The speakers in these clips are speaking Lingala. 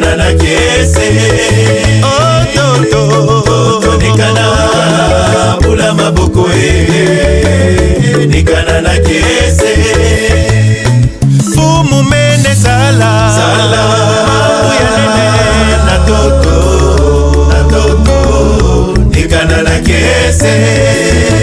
tolekana na kese tolekana bula maboko e nikana na kese fumu mene sala mabuya nene na toto na toto nikana na kese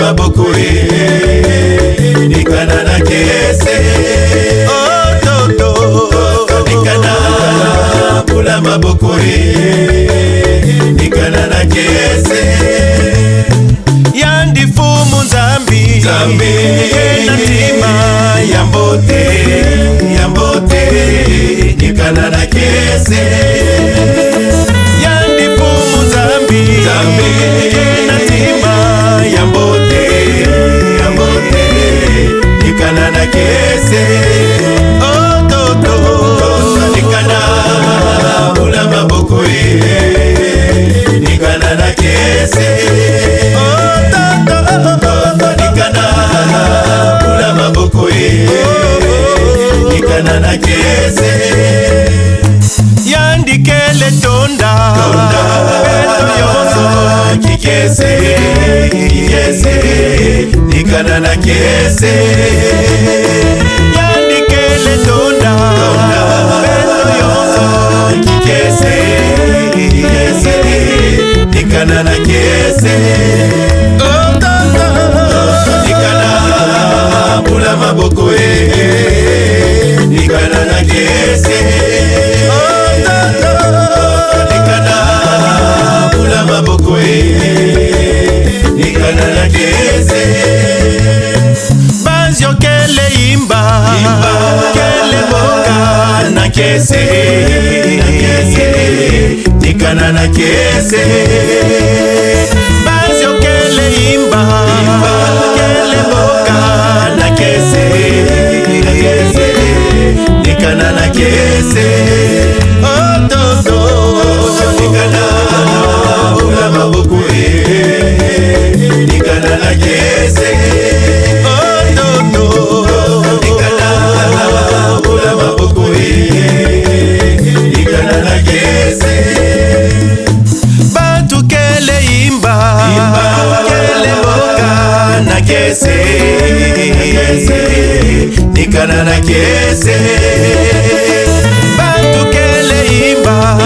maboko e nikana na kese ototonikana bula maboko e nikana na kese yandifumu nzambi nzambi na ntima ya mbote ya mbote nikana na kese yandifumu nzambi nzambi yageze yandikele tonda beto yoso kikese kigeze nikana na kese yandikele tonda beto yoso kigeze kigeze nikana na kese banziokele imba kele boka na kese tikana na kese banziokele imba kele boka na kese tikana na kese nikana na kese nikana na kese bantu kele imba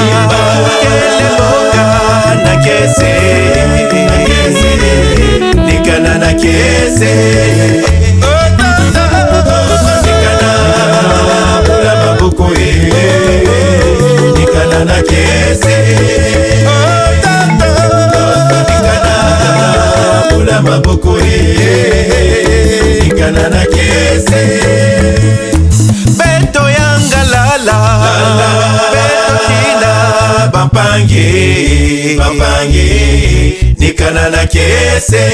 kele mboka na kese nikana na kese Nikana na kese Oh tata Nikana Bula mabuko e. lala betokina bampangi bampangi nikana na kese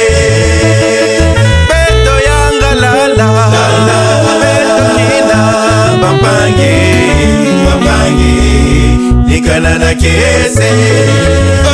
beto yanga lala betokina bampangi bampangi nikana na kese